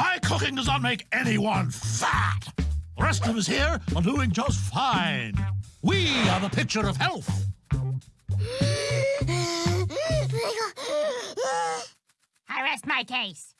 My cooking does not make anyone fat. The rest of us here are doing just fine. We are the picture of health. I rest my case.